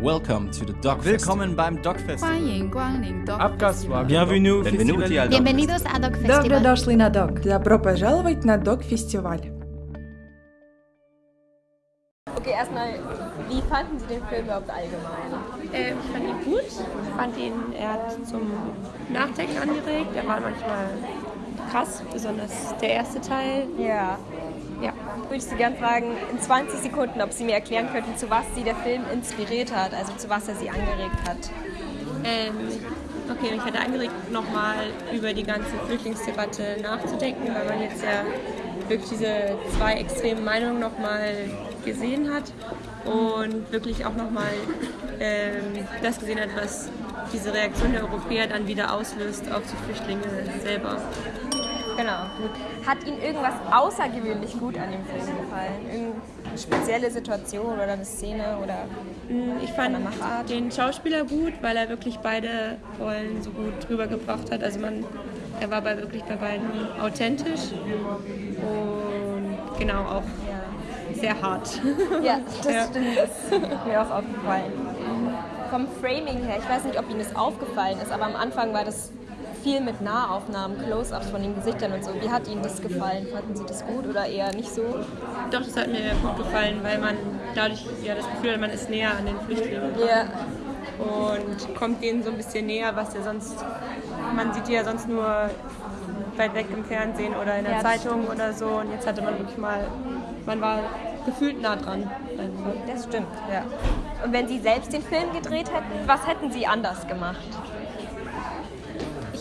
Welcome to the Dog Willkommen beim Dog Festival. 欢迎光临 Dog Abgaswa. Festival. Bienvenue. Benvenuti al Dog Bienvenidos a Dog Добро Festival. дошли на ДОК. Добро пожаловать на ДОК-фестиваль. Okay, erstmal, wie fanden Sie den Film überhaupt allgemein? Äh, ich fand ihn gut. Ich fand ihn, er hat zum Nachdenken angeregt. Er war manchmal krass, besonders der erste Teil. Ja. Ja. Würde ich Sie gerne fragen, in 20 Sekunden, ob Sie mir erklären könnten, zu was Sie der Film inspiriert hat, also zu was er Sie angeregt hat. Ähm, okay, mich hat er angeregt, nochmal über die ganze Flüchtlingsdebatte nachzudenken, weil man jetzt ja wirklich diese zwei extremen Meinungen nochmal gesehen hat und wirklich auch nochmal ähm, das gesehen hat, was diese Reaktion der Europäer dann wieder auslöst auf die Flüchtlinge selber. Genau. Hat Ihnen irgendwas außergewöhnlich gut an dem Film gefallen? Irgendeine spezielle Situation oder eine Szene oder Ich fand Machart. den Schauspieler gut, weil er wirklich beide Rollen so gut rübergebracht hat. Also man, er war bei wirklich bei beiden authentisch und genau auch sehr hart. Ja, das Ja. stimmt. Das ist mir auch aufgefallen. Vom Framing her, ich weiß nicht, ob Ihnen das aufgefallen ist, aber am Anfang war das viel mit Nahaufnahmen, Close-ups von den Gesichtern und so. Wie hat Ihnen das gefallen? Fanden Sie das gut oder eher nicht so? Doch, das hat mir gut gefallen, weil man dadurch ja das Gefühl hat, man ist näher an den Flüchtlingen Ja, und kommt denen so ein bisschen näher, was ja sonst, man sieht die ja sonst nur weit weg im Fernsehen oder in der Ja, Zeitung oder so und jetzt hatte man wirklich mal, man war gefühlt nah dran. Das stimmt. Ja. Und wenn Sie selbst den Film gedreht hätten, was hätten Sie anders gemacht?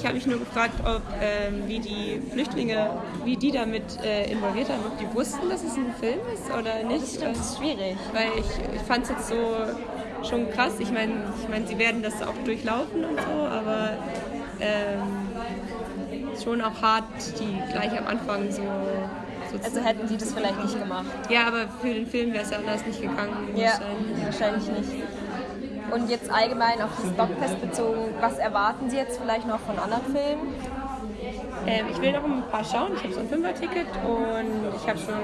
Ich habe mich nur gefragt, ob ähm, wie die Flüchtlinge, wie die damit äh, involviert haben, ob die wussten, dass es ein Film ist oder nicht. Das ist schwierig. Weil ich, ich fand es jetzt so schon krass. Ich meine, ich mein, sie werden das auch durchlaufen und so, aber ähm, schon auch hart, die gleich am Anfang so. Also hätten Sie das vielleicht nicht gemacht. ja, aber für den Film wäre es ja anders nicht gegangen. Ja, wahrscheinlich. wahrscheinlich nicht. Und jetzt allgemein auf das Dogfest bezogen, was erwarten Sie jetzt vielleicht noch von anderen Filmen? Ähm, ich will noch ein paar schauen. Ich habe so ein Fünfer-Ticket und ich habe schon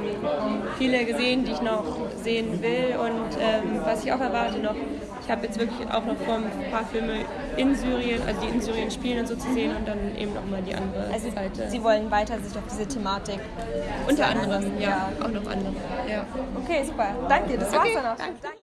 viele gesehen, die ich noch sehen will. Und ähm, was ich auch erwarte noch, ich habe jetzt wirklich auch noch vor, ein paar Filme in Syrien, also die in Syrien spielen und so zu sehen und dann eben nochmal die andere Also Seite. Sie wollen weiter sich auf diese Thematik. Unter anderem, ja, auch noch andere. Ja. Okay, super. Danke, das war's Okay, dann auch. Danke.